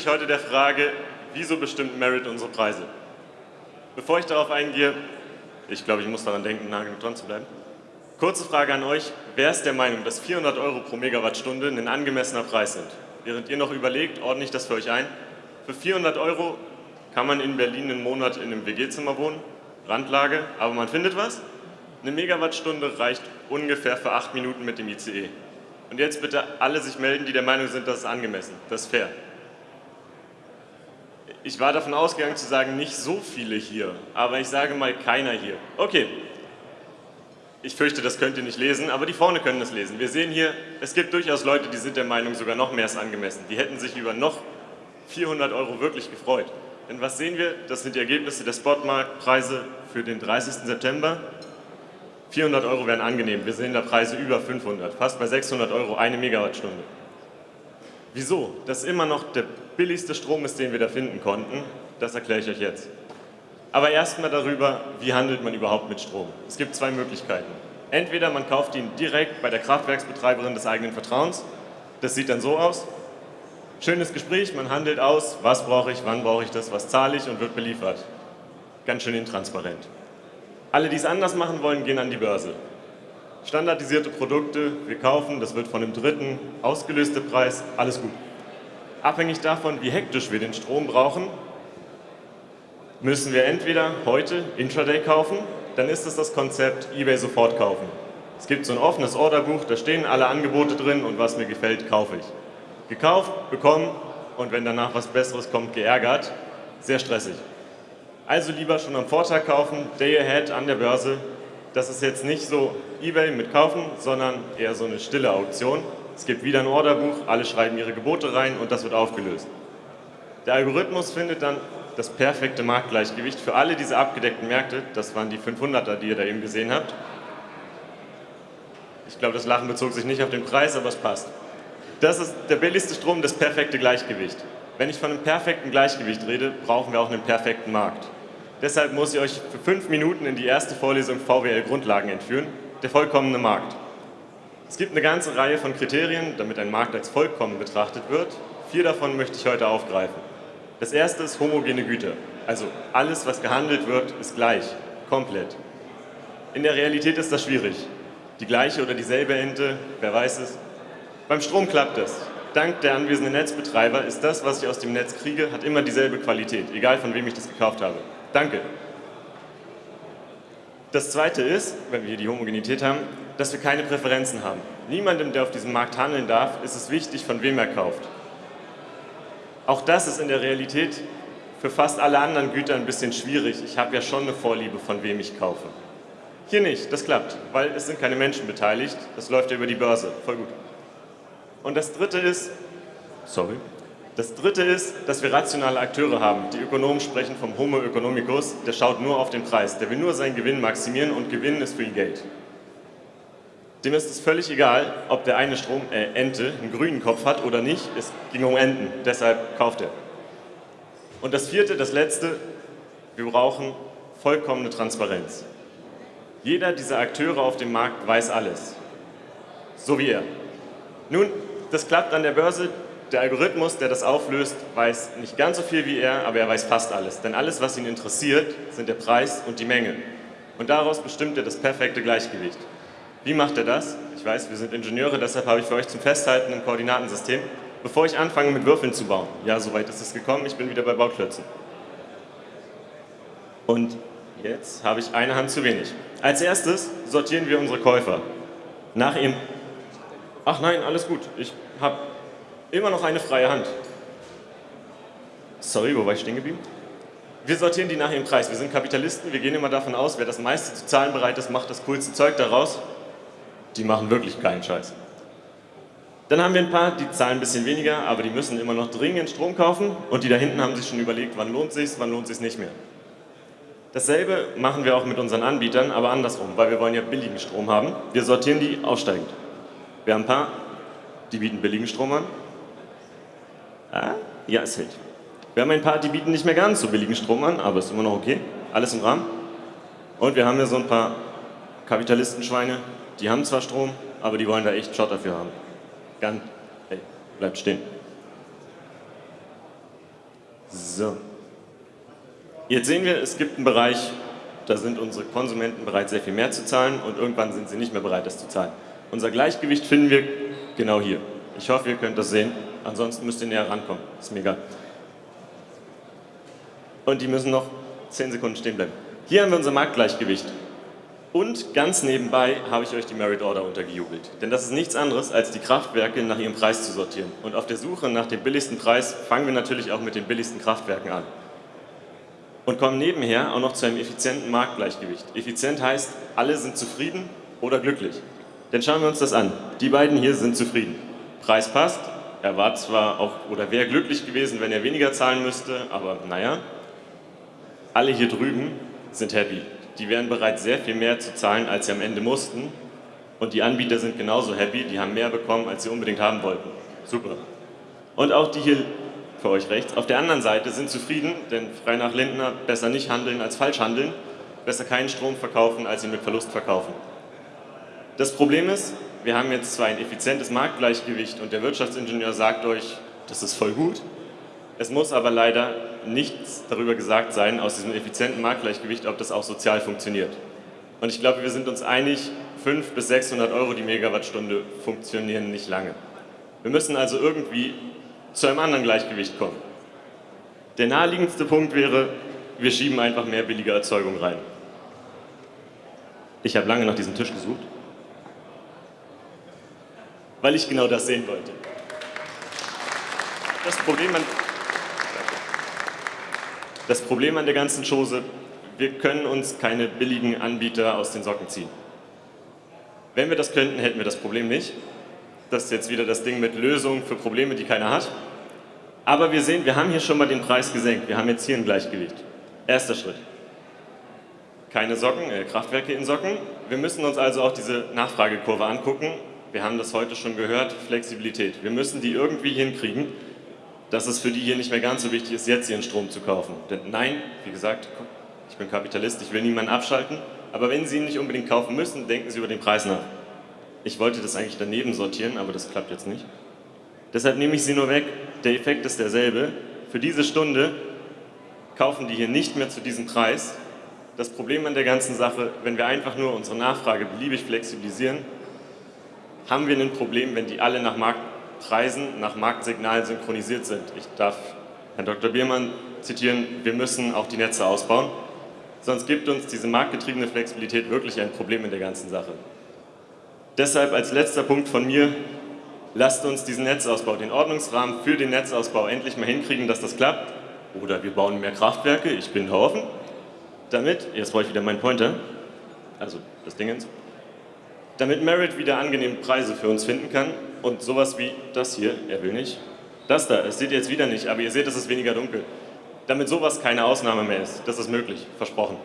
mich heute der Frage, wieso bestimmt Merit unsere Preise? Bevor ich darauf eingehe, ich glaube, ich muss daran denken, nah genug dran zu bleiben. Kurze Frage an euch, wer ist der Meinung, dass 400 Euro pro Megawattstunde ein angemessener Preis sind? Während ihr noch überlegt, ordne ich das für euch ein. Für 400 Euro kann man in Berlin einen Monat in einem WG-Zimmer wohnen, Randlage, aber man findet was. Eine Megawattstunde reicht ungefähr für acht Minuten mit dem ICE. Und jetzt bitte alle sich melden, die der Meinung sind, das ist angemessen, das ist fair. Ich war davon ausgegangen zu sagen, nicht so viele hier, aber ich sage mal keiner hier. Okay, ich fürchte, das könnt ihr nicht lesen, aber die vorne können das lesen. Wir sehen hier, es gibt durchaus Leute, die sind der Meinung, sogar noch mehr ist angemessen. Die hätten sich über noch 400 Euro wirklich gefreut. Denn was sehen wir? Das sind die Ergebnisse der Spotmarktpreise für den 30. September. 400 Euro wären angenehm. Wir sehen da Preise über 500, fast bei 600 Euro eine Megawattstunde. Wieso? Das immer noch der billigste Strom ist, den wir da finden konnten. Das erkläre ich euch jetzt. Aber erstmal darüber, wie handelt man überhaupt mit Strom. Es gibt zwei Möglichkeiten. Entweder man kauft ihn direkt bei der Kraftwerksbetreiberin des eigenen Vertrauens. Das sieht dann so aus. Schönes Gespräch, man handelt aus, was brauche ich, wann brauche ich das, was zahle ich und wird beliefert. Ganz schön intransparent. Alle, die es anders machen wollen, gehen an die Börse. Standardisierte Produkte, wir kaufen, das wird von einem Dritten, ausgelöste Preis, alles gut. Abhängig davon, wie hektisch wir den Strom brauchen, müssen wir entweder heute Intraday kaufen, dann ist es das Konzept eBay sofort kaufen. Es gibt so ein offenes Orderbuch, da stehen alle Angebote drin und was mir gefällt, kaufe ich. Gekauft, bekommen und wenn danach was Besseres kommt, geärgert. Sehr stressig. Also lieber schon am Vortag kaufen, Day Ahead an der Börse. Das ist jetzt nicht so Ebay mit kaufen, sondern eher so eine stille Auktion. Es gibt wieder ein Orderbuch, alle schreiben ihre Gebote rein und das wird aufgelöst. Der Algorithmus findet dann das perfekte Marktgleichgewicht für alle diese abgedeckten Märkte. Das waren die 500er, die ihr da eben gesehen habt. Ich glaube, das Lachen bezog sich nicht auf den Preis, aber es passt. Das ist der billigste Strom, das perfekte Gleichgewicht. Wenn ich von einem perfekten Gleichgewicht rede, brauchen wir auch einen perfekten Markt. Deshalb muss ich euch für fünf Minuten in die erste Vorlesung VWL Grundlagen entführen, der vollkommene Markt. Es gibt eine ganze Reihe von Kriterien, damit ein Markt als vollkommen betrachtet wird. Vier davon möchte ich heute aufgreifen. Das erste ist homogene Güter. Also alles, was gehandelt wird, ist gleich, komplett. In der Realität ist das schwierig. Die gleiche oder dieselbe Ente, wer weiß es. Beim Strom klappt es. Dank der anwesenden Netzbetreiber ist das, was ich aus dem Netz kriege, hat immer dieselbe Qualität, egal von wem ich das gekauft habe. Danke. Das zweite ist, wenn wir hier die Homogenität haben, dass wir keine Präferenzen haben. Niemandem, der auf diesem Markt handeln darf, ist es wichtig, von wem er kauft. Auch das ist in der Realität für fast alle anderen Güter ein bisschen schwierig. Ich habe ja schon eine Vorliebe, von wem ich kaufe. Hier nicht, das klappt, weil es sind keine Menschen beteiligt. Das läuft ja über die Börse, voll gut. Und das dritte ist, sorry, das dritte ist, dass wir rationale Akteure haben. Die Ökonomen sprechen vom Homo economicus, der schaut nur auf den Preis, der will nur seinen Gewinn maximieren und Gewinn ist für ihn Geld. Dem ist es völlig egal, ob der eine Strom, äh, Ente einen grünen Kopf hat oder nicht, es ging um Enten, deshalb kauft er. Und das vierte, das letzte, wir brauchen vollkommene Transparenz. Jeder dieser Akteure auf dem Markt weiß alles, so wie er. Nun, das klappt an der Börse, der Algorithmus, der das auflöst, weiß nicht ganz so viel wie er, aber er weiß fast alles. Denn alles, was ihn interessiert, sind der Preis und die Menge. Und daraus bestimmt er das perfekte Gleichgewicht. Wie macht er das? Ich weiß, wir sind Ingenieure, deshalb habe ich für euch zum Festhalten ein Koordinatensystem. Bevor ich anfange mit Würfeln zu bauen, ja, soweit ist es gekommen, ich bin wieder bei Bauklötzen. Und jetzt habe ich eine Hand zu wenig. Als erstes sortieren wir unsere Käufer. Nach ihrem... Ach nein, alles gut, ich habe immer noch eine freie Hand. Sorry, wo war ich stehen geblieben? Wir sortieren die nach ihrem Preis. Wir sind Kapitalisten, wir gehen immer davon aus, wer das meiste zu zahlen bereit ist, macht das coolste Zeug daraus. Die machen wirklich keinen Scheiß. Dann haben wir ein paar, die zahlen ein bisschen weniger, aber die müssen immer noch dringend Strom kaufen und die da hinten haben sich schon überlegt, wann lohnt sich wann lohnt sich nicht mehr. Dasselbe machen wir auch mit unseren Anbietern, aber andersrum, weil wir wollen ja billigen Strom haben. Wir sortieren die aussteigend. Wir haben ein paar, die bieten billigen Strom an Ah, ja, es hält. Wir haben ein paar, die bieten nicht mehr ganz so billigen Strom an, aber ist immer noch okay. Alles im Rahmen. Und wir haben hier so ein paar Kapitalistenschweine, die haben zwar Strom, aber die wollen da echt Shot dafür haben. Ganz, hey, bleibt stehen. So. Jetzt sehen wir, es gibt einen Bereich, da sind unsere Konsumenten bereit, sehr viel mehr zu zahlen und irgendwann sind sie nicht mehr bereit, das zu zahlen. Unser Gleichgewicht finden wir genau hier. Ich hoffe, ihr könnt das sehen. Ansonsten müsst ihr näher rankommen. Ist mir egal. Und die müssen noch 10 Sekunden stehen bleiben. Hier haben wir unser Marktgleichgewicht. Und ganz nebenbei habe ich euch die Merit Order untergejubelt. Denn das ist nichts anderes, als die Kraftwerke nach ihrem Preis zu sortieren. Und auf der Suche nach dem billigsten Preis fangen wir natürlich auch mit den billigsten Kraftwerken an. Und kommen nebenher auch noch zu einem effizienten Marktgleichgewicht. Effizient heißt, alle sind zufrieden oder glücklich. Denn schauen wir uns das an. Die beiden hier sind zufrieden. Preis passt, er war zwar auch oder wäre glücklich gewesen, wenn er weniger zahlen müsste, aber naja, alle hier drüben sind happy. Die wären bereit, sehr viel mehr zu zahlen, als sie am Ende mussten. Und die Anbieter sind genauso happy, die haben mehr bekommen, als sie unbedingt haben wollten. Super. Und auch die hier für euch rechts, auf der anderen Seite sind zufrieden, denn frei nach Lindner besser nicht handeln als falsch handeln, besser keinen Strom verkaufen, als ihn mit Verlust verkaufen. Das Problem ist, wir haben jetzt zwar ein effizientes Marktgleichgewicht und der Wirtschaftsingenieur sagt euch, das ist voll gut, es muss aber leider nichts darüber gesagt sein, aus diesem effizienten Marktgleichgewicht, ob das auch sozial funktioniert. Und ich glaube, wir sind uns einig, 500 bis 600 Euro die Megawattstunde funktionieren nicht lange. Wir müssen also irgendwie zu einem anderen Gleichgewicht kommen. Der naheliegendste Punkt wäre, wir schieben einfach mehr billige Erzeugung rein. Ich habe lange nach diesem Tisch gesucht, weil ich genau das sehen wollte. Das Problem an, das Problem an der ganzen Chose, wir können uns keine billigen Anbieter aus den Socken ziehen. Wenn wir das könnten, hätten wir das Problem nicht. Das ist jetzt wieder das Ding mit Lösungen für Probleme, die keiner hat. Aber wir sehen, wir haben hier schon mal den Preis gesenkt. Wir haben jetzt hier ein Gleichgewicht. Erster Schritt. Keine Socken, äh, Kraftwerke in Socken. Wir müssen uns also auch diese Nachfragekurve angucken. Wir haben das heute schon gehört, Flexibilität. Wir müssen die irgendwie hinkriegen, dass es für die hier nicht mehr ganz so wichtig ist, jetzt ihren Strom zu kaufen. Denn nein, wie gesagt, ich bin Kapitalist, ich will niemanden abschalten, aber wenn Sie ihn nicht unbedingt kaufen müssen, denken Sie über den Preis nach. Ich wollte das eigentlich daneben sortieren, aber das klappt jetzt nicht. Deshalb nehme ich sie nur weg. Der Effekt ist derselbe. Für diese Stunde kaufen die hier nicht mehr zu diesem Preis. Das Problem an der ganzen Sache, wenn wir einfach nur unsere Nachfrage beliebig flexibilisieren, haben wir ein Problem, wenn die alle nach Marktpreisen, nach Marktsignalen synchronisiert sind. Ich darf Herrn Dr. Biermann zitieren, wir müssen auch die Netze ausbauen, sonst gibt uns diese marktgetriebene Flexibilität wirklich ein Problem in der ganzen Sache. Deshalb als letzter Punkt von mir, lasst uns diesen Netzausbau, den Ordnungsrahmen für den Netzausbau endlich mal hinkriegen, dass das klappt. Oder wir bauen mehr Kraftwerke, ich bin da offen. Damit, jetzt brauche ich wieder meinen Pointer, also das Dingens, damit Merit wieder angenehme Preise für uns finden kann und sowas wie das hier, er will nicht, das da, es seht ihr jetzt wieder nicht, aber ihr seht, es ist weniger dunkel. Damit sowas keine Ausnahme mehr ist, das ist möglich, versprochen.